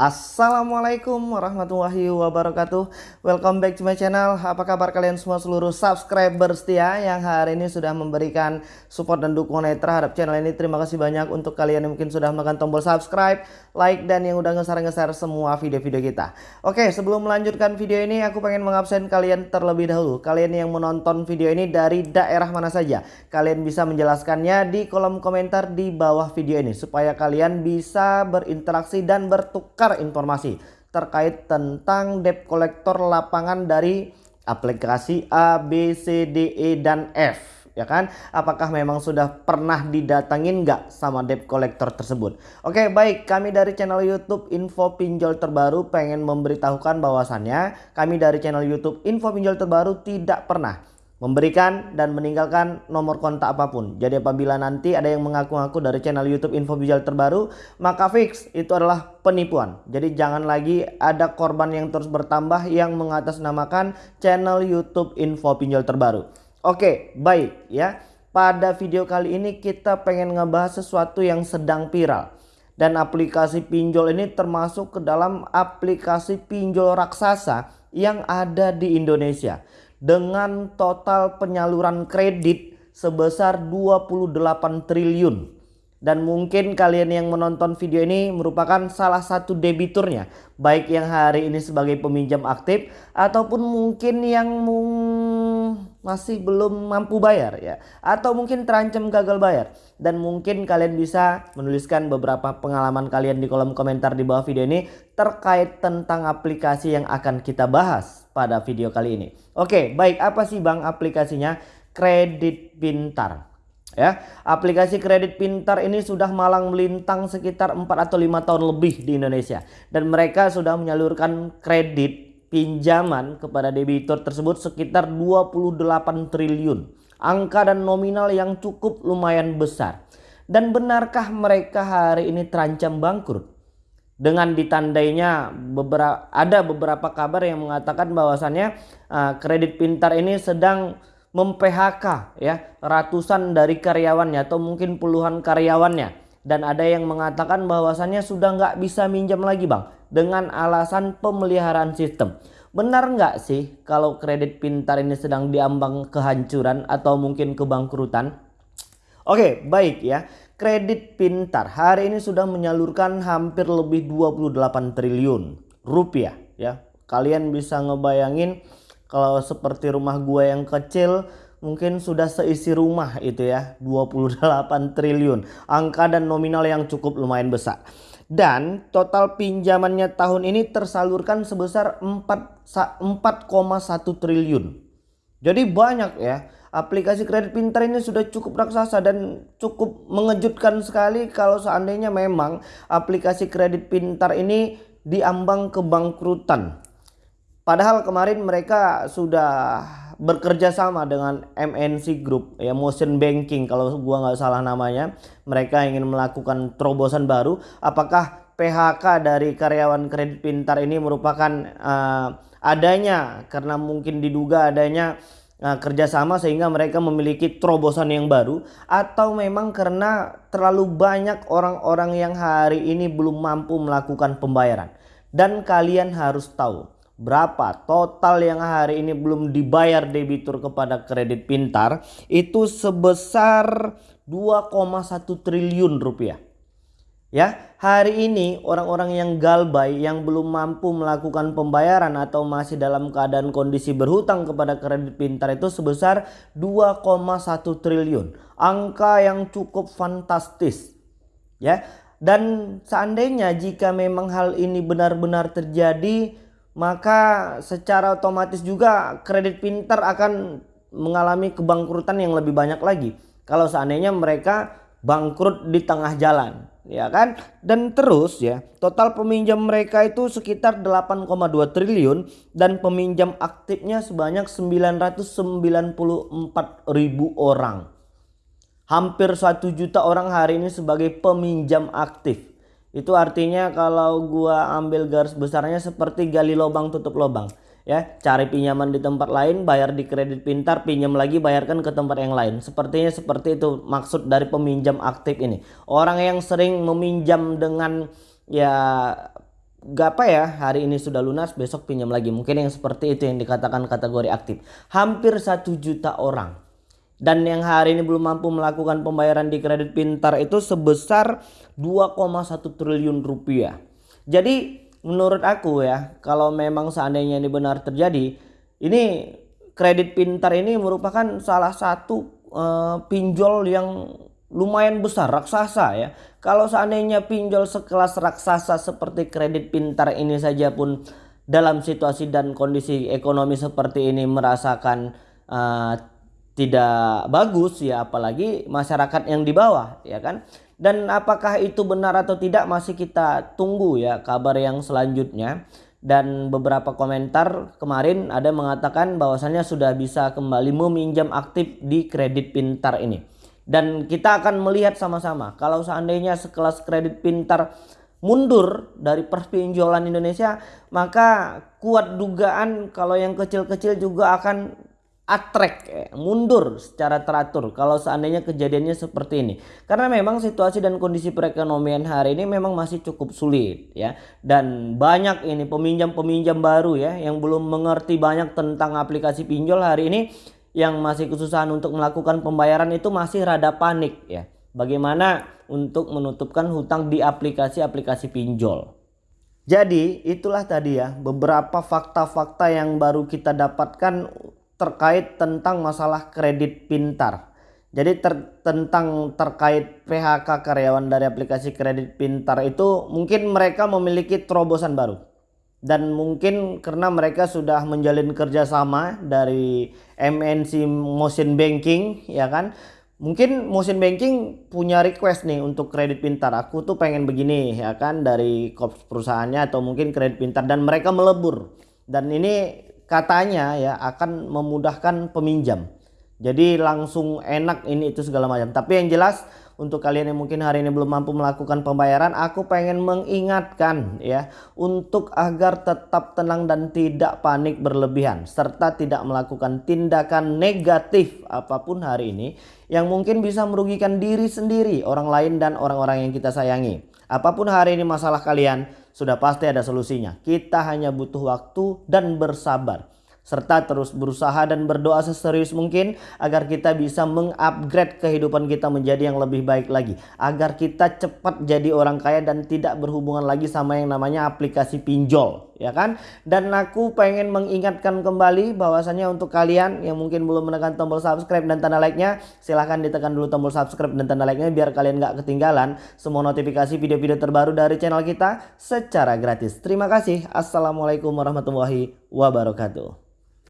Assalamualaikum warahmatullahi wabarakatuh. Welcome back to my channel. Apa kabar kalian semua seluruh subscriber setia Yang hari ini sudah memberikan support dan dukungan terhadap channel ini? Terima kasih banyak untuk kalian yang mungkin sudah menekan tombol subscribe Like dan yang udah ngeser-ngeser semua video-video kita. Oke sebelum melanjutkan video ini Aku pengen mengabsen kalian terlebih dahulu. Kalian yang menonton video ini dari daerah mana saja Kalian bisa menjelaskannya di kolom komentar di bawah video ini Supaya kalian bisa berinteraksi dan bertukar informasi terkait tentang debt collector lapangan dari aplikasi A, B, C, D, E, dan F ya kan? Apakah memang sudah pernah didatangin nggak sama debt collector tersebut? Oke baik. Kami dari channel YouTube info pinjol terbaru pengen memberitahukan bahwasannya kami dari channel YouTube info pinjol terbaru tidak pernah memberikan dan meninggalkan nomor kontak apa pun. Jadi apabila nanti ada yang mengaku-ngaku dari channel YouTube info visual terbaru, maka fix itu adalah penipuan. Jadi jangan lagi ada korban yang terus bertambah yang mengatasnamakan channel YouTube info pinjol terbaru. Oke, baik ya. Pada video kali ini kita pengen ngebahas sesuatu yang sedang viral. Dan aplikasi pinjol ini termasuk ke dalam aplikasi pinjol raksasa yang ada di Indonesia dengan total penyaluran kredit sebesar 28 triliun. Dan mungkin kalian yang menonton video ini merupakan salah satu debiturnya. Baik yang hari ini sebagai peminjam aktif ataupun mungkin yang masih belum mampu bayar ya. Atau mungkin terancam gagal bayar. Dan mungkin kalian bisa menuliskan beberapa pengalaman kalian di kolom komentar di bawah video ini terkait tentang aplikasi yang akan kita bahas pada video kali ini. Oke baik. Apa sih bang aplikasinya? Kredit Pintar. Ya aplikasi kredit pintar ini sudah malang melintang sekitar 4 atau 5 tahun lebih di Indonesia. Dan mereka sudah menyalurkan kredit pinjaman kepada debitur tersebut sekitar 28 triliun. Angka dan nominal yang cukup lumayan besar. Dan benarkah mereka hari ini terancam bangkrut dengan ditandainya beberapa ada beberapa kabar yang mengatakan bahwasannya uh, kredit pintar ini sedang mem-PHK ya ratusan dari karyawannya atau mungkin puluhan karyawannya. Dan ada yang mengatakan bahwasannya sudah nggak bisa minjam lagi bang dengan alasan pemeliharaan sistem. Benar nggak sih kalau kredit pintar ini sedang diambang kehancuran atau mungkin kebangkrutan? Oke baik ya kredit pintar hari ini sudah menyalurkan hampir lebih 28 triliun rupiah ya kalian bisa ngebayangin kalau seperti rumah gue yang kecil mungkin sudah seisi rumah itu ya 28 triliun. Angka dan nominal yang cukup lumayan besar. Dan total pinjamannya tahun ini tersalurkan sebesar 4,1 triliun. Jadi banyak ya. Aplikasi kredit pintar ini sudah cukup raksasa dan cukup mengejutkan sekali kalau seandainya memang aplikasi kredit pintar ini diambang kebangkrutan Padahal kemarin mereka sudah bekerja sama dengan MNC Group ya Motion Banking kalau gua nggak salah namanya. Mereka ingin melakukan terobosan baru. Apakah PHK dari karyawan kredit pintar ini merupakan uh, adanya karena mungkin diduga adanya uh, kerjasama sehingga mereka memiliki terobosan yang baru atau memang karena terlalu banyak orang-orang yang hari ini belum mampu melakukan pembayaran dan kalian harus tahu berapa total yang hari ini belum dibayar debitur kepada kredit pintar itu sebesar 2,1 triliun rupiah. Ya, hari ini orang-orang yang galbay yang belum mampu melakukan pembayaran atau masih dalam keadaan kondisi berhutang kepada kredit pintar itu sebesar 2,1 triliun. Angka yang cukup fantastis. Ya. Dan seandainya jika memang hal ini benar-benar terjadi maka secara otomatis juga kredit pintar akan mengalami kebangkrutan yang lebih banyak lagi kalau seandainya mereka bangkrut di tengah jalan ya kan? Dan terus ya total peminjam mereka itu sekitar 8,2 triliun dan peminjam aktifnya sebanyak 994 ribu orang. Hampir 1 juta orang hari ini sebagai peminjam aktif. Itu artinya kalau gua ambil garis besarnya seperti gali lubang tutup lubang ya cari pinjaman di tempat lain bayar di kredit pintar pinjam lagi bayarkan ke tempat yang lain. Sepertinya seperti itu maksud dari peminjam aktif ini. Orang yang sering meminjam dengan ya gak apa ya hari ini sudah lunas besok pinjam lagi. Mungkin yang seperti itu yang dikatakan kategori aktif. Hampir satu juta orang. Dan yang hari ini belum mampu melakukan pembayaran di kredit pintar itu sebesar 2,1 triliun rupiah. Jadi menurut aku ya kalau memang seandainya ini benar terjadi ini kredit pintar ini merupakan salah satu uh, pinjol yang lumayan besar raksasa ya. Kalau seandainya pinjol sekelas raksasa seperti kredit pintar ini saja pun dalam situasi dan kondisi ekonomi seperti ini merasakan uh, tidak bagus ya apalagi masyarakat yang di bawah ya kan. Dan apakah itu benar atau tidak masih kita tunggu ya kabar yang selanjutnya. Dan beberapa komentar kemarin ada mengatakan bahwasannya sudah bisa kembali meminjam aktif di kredit pintar ini. Dan kita akan melihat sama-sama kalau seandainya sekelas kredit pintar mundur dari perpinjolan Indonesia, maka kuat dugaan kalau yang kecil-kecil juga akan atrek eh, mundur secara teratur kalau seandainya kejadiannya seperti ini karena memang situasi dan kondisi perekonomian hari ini memang masih cukup sulit ya dan banyak ini peminjam-peminjam baru ya yang belum mengerti banyak tentang aplikasi pinjol hari ini yang masih kesusahan untuk melakukan pembayaran itu masih rada panik ya. Bagaimana untuk menutupkan hutang di aplikasi-aplikasi pinjol. Jadi itulah tadi ya beberapa fakta-fakta yang baru kita dapatkan terkait tentang masalah kredit pintar. Jadi ter, tentang terkait PHK karyawan dari aplikasi kredit pintar itu mungkin mereka memiliki terobosan baru. Dan mungkin karena mereka sudah menjalin kerjasama dari MNC Motion Banking ya kan? Mungkin Motion Banking punya request nih untuk kredit pintar. Aku tuh pengen begini ya kan? Dari perusahaannya atau mungkin kredit pintar. Dan mereka melebur. Dan ini katanya ya akan memudahkan peminjam jadi langsung enak ini itu segala macam tapi yang jelas untuk kalian yang mungkin hari ini belum mampu melakukan pembayaran, aku pengen mengingatkan ya untuk agar tetap tenang dan tidak panik berlebihan serta tidak melakukan tindakan negatif apa pun hari ini yang mungkin bisa merugikan diri sendiri, orang lain dan orang-orang yang kita sayangi. Apa pun hari ini masalah kalian, sudah pasti ada solusinya. Kita hanya butuh waktu dan bersabar. Serta terus berusaha dan berdoa seserius mungkin agar kita bisa mengupgrade kehidupan kita menjadi yang lebih baik lagi. Agar kita cepat jadi orang kaya dan tidak berhubungan lagi sama yang namanya aplikasi pinjol ya kan? Dan aku pengen mengingatkan kembali bahwasannya untuk kalian yang mungkin belum menekan tombol subscribe dan tanda like-nya silahkan ditekan dulu tombol subscribe dan tanda like-nya biar kalian gak ketinggalan semua notifikasi video-video terbaru dari channel kita secara gratis. Terima kasih. Assalamualaikum warahmatullahi wabarakatuh